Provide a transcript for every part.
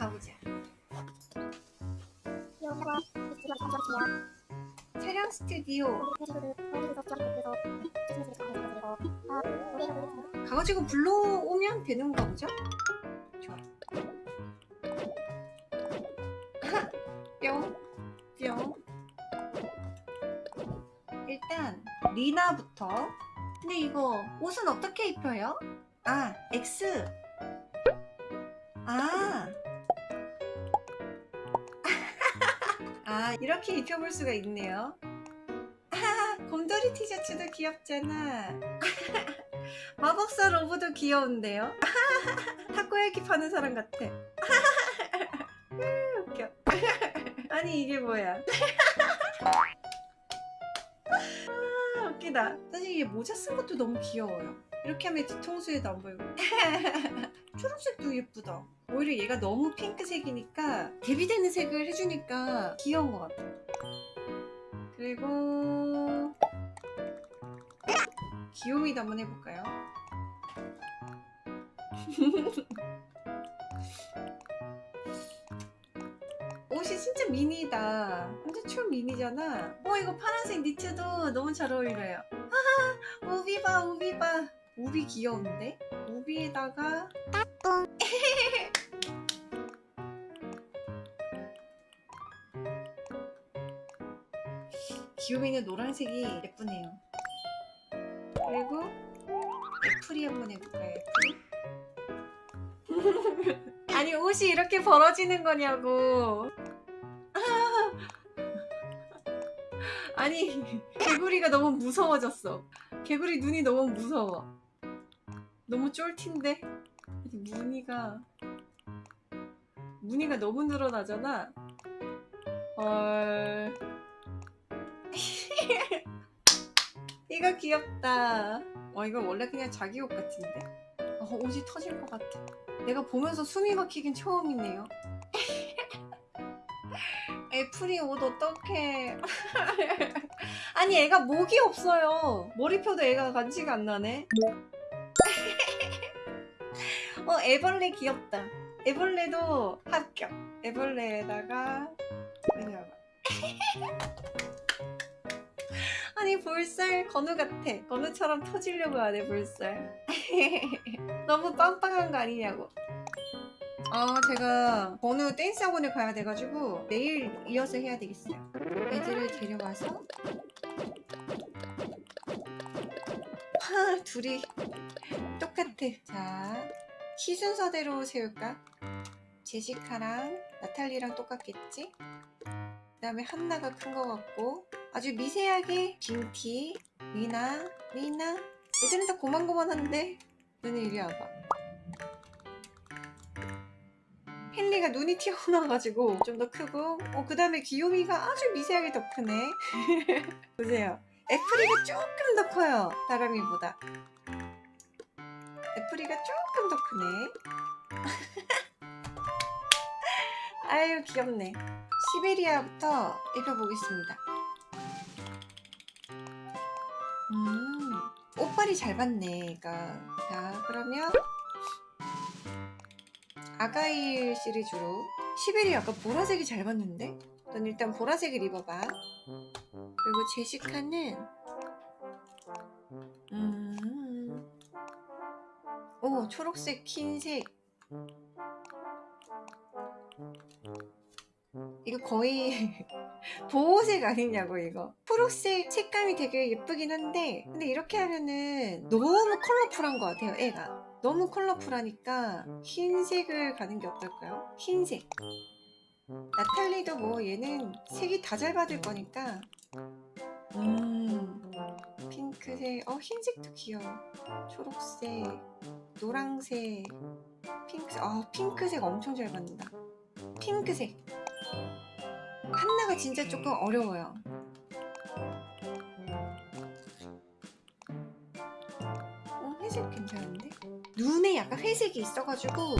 가보자. 촬영 스튜디오. 가가지고 불러오면 되는 거 보죠? 좋아. 뿅, 뿅. 일단 리나부터. 근데 이거 옷은 어떻게 입혀요? 아, X. 아. 아, 이렇게 입혀볼 수가 있네요. 아, 곰돌이 티셔츠도 귀엽잖아. 마법사 로브도 귀여운데요? 타코야키 파는 사람 같아. 으, 웃겨. 아니 이게 뭐야? 아, 웃기다. 사실 이게 모자 쓴 것도 너무 귀여워요. 이렇게 하면 뒤통수에도 안 보이고. 초록색도 예쁘다. 오히려 얘가 너무 핑크색이니까 대비되는 색을 해주니까 귀여운 것 같아. 그리고 귀요미도 한번 해볼까요? 옷이 진짜 미니다. 완전 초 미니잖아. 어 이거 파란색 니트도 너무 잘 어울려요. 우비 봐 우비 봐. 우비 귀여운데? 우비에다가 귀요미는 노란색이 예쁘네요. 그리고 애플이 한번 해볼까요? 아니 옷이 이렇게 벌어지는 거냐고. 아니 개구리가 너무 무서워졌어. 개구리 눈이 너무 무서워. 너무 쫄티인데 무늬가 무늬가 너무 늘어나잖아. 헐. 이거 귀엽다. 어 이거 원래 그냥 자기 옷 같은데. 어, 옷이 터질 것 같아. 내가 보면서 숨이 막히긴 처음이네요. 애플이 옷 어떡해. 아니 애가 목이 없어요. 머리표도 애가 간지가 안 나네. 어 애벌레 귀엽다. 애벌레도 합격. 애벌레에다가 와봐. 아니 볼살 건우 같아. 건우처럼 터지려고 하네 볼살. 너무 빵빵한 거 아니냐고. 아 제가 건우 댄스 학원에 가야 돼가지고 내일 이어서 해야 되겠어요. 애들을 데려와서 하 둘이 똑같아. 자키 순서대로 세울까? 제시카랑 나탈리랑 똑같겠지? 그 다음에 한나가 큰거 같고 아주 미세하게 빈티, 미나, 미나. 얘들은 다 고만고만한데? 너네 이리 와봐. 헨리가 눈이 튀어나와가지고 좀 더 크고 어, 그 다음에 귀요미가 아주 미세하게 더 크네. 보세요. 애플이가 조금 더 커요 다람이보다. 애플이가 조금 더 크네. 아유 귀엽네 시베리아부터 입혀보겠습니다 음, 옷빨이 잘 받네, 얘가. 자, 그러면 아가일 시리즈로 시베리아 아까 보라색이 잘 받는데? 넌 일단 보라색을 입어봐. 그리고 제시카는 음, 오, 초록색, 흰색. 이거 거의 보호색 아니냐고 이거. 초록색 색감이 되게 예쁘긴 한데 근데 이렇게 하면은 너무 컬러풀한 것 같아요 애가. 너무 컬러풀하니까 흰색을 가는 게 어떨까요? 흰색. 나탈리도 뭐 얘는 색이 다 잘 받을 거니까. 음 핑크색. 어 흰색도 귀여워. 초록색 노랑색 핑크색 아 핑크색 엄청 잘 받는다. 핑크색 한나가 진짜 조금 어려워요. 어, 회색 괜찮은데? 눈에 약간 회색이 있어가지고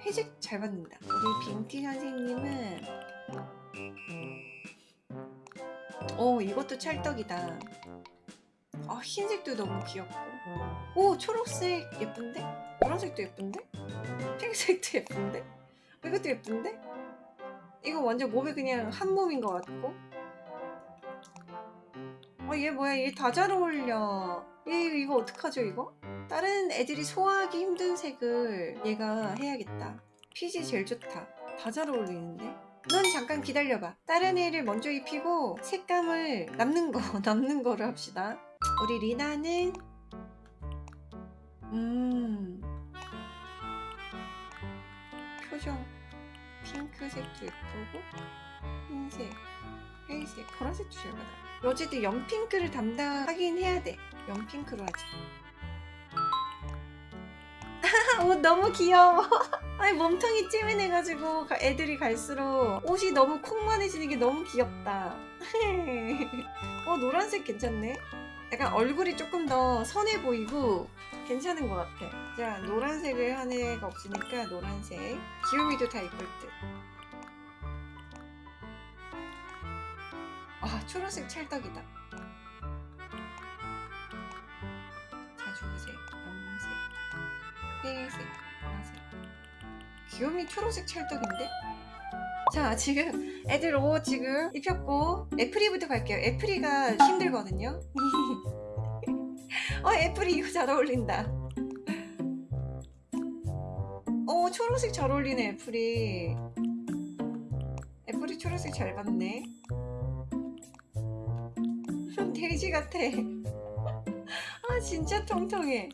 회색 잘 받는다. 우리 빈티 선생님은 어 이것도 찰떡이다. 아 흰색도 너무 귀엽고 오 초록색 예쁜데? 노란색도 예쁜데? 핑크색도 예쁜데? 왜 이것도 예쁜데? 이거 완전 몸에 그냥 한 몸인 것 같고. 어 얘 뭐야? 얘 다 잘 어울려. 얘 이거 어떡하죠 이거? 다른 애들이 소화하기 힘든 색을 얘가 해야겠다. 핏이 제일 좋다. 다 잘 어울리는데? 넌 잠깐 기다려봐. 다른 애를 먼저 입히고 색감을 남는 거 남는 거를 합시다. 우리 리나는? 음. 표정 핑크색도 예쁘고 흰색 회색 보라색도 잘 받아 어쨌든 연핑크를 담당하긴 해야 돼. 연핑크로 하자. 옷 너무 귀여워. 아니 몸통이 찌민해가지고 가- 애들이 갈수록 옷이 너무 콩만해지는 게 너무 귀엽다. 어 노란색 괜찮네 약간 얼굴이 조금 더 선해 보이고 괜찮은 것 같아 자 노란색을 한 애가 없으니까 노란색 귀요미도 다 이쁠 듯 아, 초록색 찰떡이다. 자주색, 염색, 회색, 보라색. 귀요미 초록색 찰떡인데? 자, 지금 애들 옷 지금 입혔고 애플이부터 갈게요. 애플이가 힘들거든요. 어, 애플이 이거 잘 어울린다. 어, 초록색 잘 어울리네, 애플이. 애플이 초록색 잘 봤네. 돼지 같아. 아 진짜 통통해.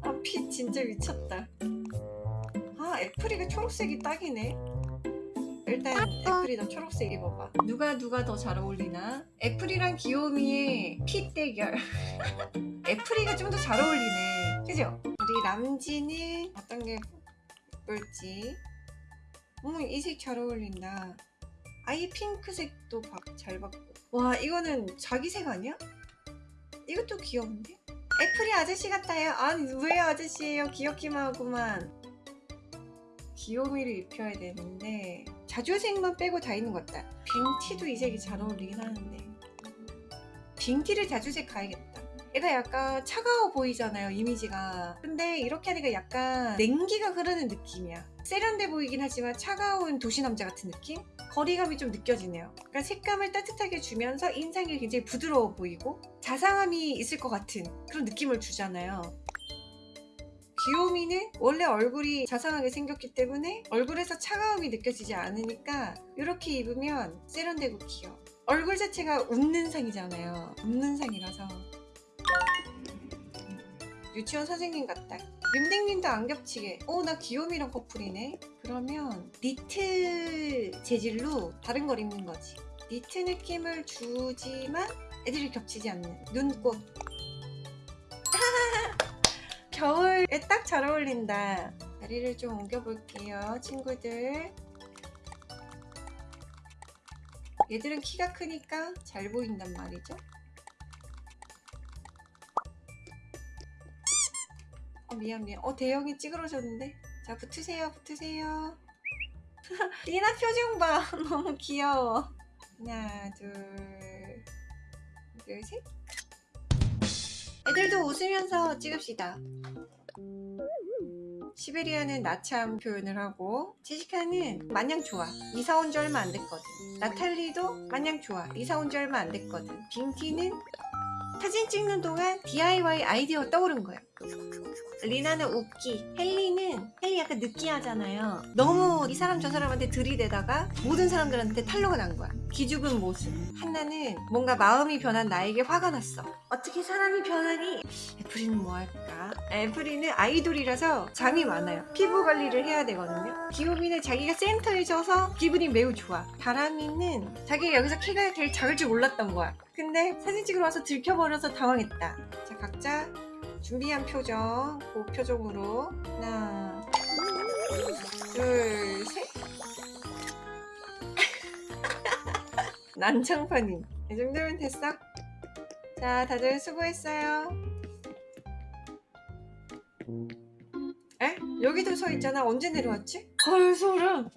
아핏 진짜 미쳤다. 아 애플이가 초록색이 딱이네. 일단 애플이 더 초록색 입어봐. 누가 누가 더 잘 어울리나? 애플이랑 귀요미의 핏 대결. 애플이가 좀 더 잘 어울리네. 그죠? 우리 람지는 어떤 게 예쁠지. 어머 이색 잘 어울린다. 아예 핑크색도 봐- 잘 받고. 와 이거는 자기 색 아니야? 이것도 귀여운데? 애플이 아저씨 같아요. 아니 왜 아저씨예요? 귀엽기만 하구만. 귀요미를 입혀야 되는데 자주색만 빼고 다 있는 것 같다. 빙티도 이 색이 잘 어울리긴 하는데 빙티를 자주색 가야겠다. 얘가 약간 차가워 보이잖아요 이미지가 근데 이렇게 하니까 약간 냉기가 흐르는 느낌이야 세련돼 보이긴 하지만 차가운 도시남자 같은 느낌? 거리감이 좀 느껴지네요 그러니까 색감을 따뜻하게 주면서 인상이 굉장히 부드러워 보이고 자상함이 있을 것 같은 그런 느낌을 주잖아요 귀요미는 원래 얼굴이 자상하게 생겼기 때문에 얼굴에서 차가움이 느껴지지 않으니까 이렇게 입으면 세련되고 귀여워 얼굴 자체가 웃는 상이잖아요 웃는 상이라서 유치원 선생님 같다. 윤댕님도 안 겹치게. 어, 나 귀요미랑 커플이네. 그러면 니트 재질로 다른 걸 입는 거지. 니트 느낌을 주지만 애들이 겹치지 않는 눈꽃. 에 딱 잘 어울린다. 다리를 좀 옮겨 볼게요, 친구들. 얘들은 키가 크니까 잘 보인단 말이죠. 어 미안 미안. 어 대형이 찌그러졌는데? 자 붙으세요 붙으세요. 리나 표정 봐. 너무 귀여워. 하나 둘둘셋. 애들도 웃으면서 찍읍시다 시베리아는 나참 표현을 하고 제시카는 마냥 좋아 이사 온 지 얼마 안 됐거든. 나탈리도 마냥 좋아 이사 온 지 얼마 안 됐거든. 빙티는 사진 찍는 동안 DIY 아이디어 떠오른 거야 리나는 웃기 헬리는 헬리 약간 느끼하잖아요. 너무 이 사람 저 사람한테 들이대다가 모든 사람들한테 탄로가 난 거야. 기죽은 모습. 한나는 뭔가 마음이 변한 나에게 화가 났어. 어떻게 사람이 변하니? 애플이는 뭐 할까? 애플이는 아이돌이라서 잠이 많아요. 피부 관리를 해야 되거든요. 귀요미는 자기가 센터에 져서 기분이 매우 좋아. 다람이는 자기가 여기서 키가 제일 작을 줄 몰랐던 거야. 근데 사진 찍으러 와서 들켜버려서 당황했다. 자 각자 준비한 표정 그 표정으로 하나 둘셋 난장판임 이 정도면 됐어? 자 다들 수고했어요 에? 여기도 서 있잖아 언제 내려왔지? 헐 소름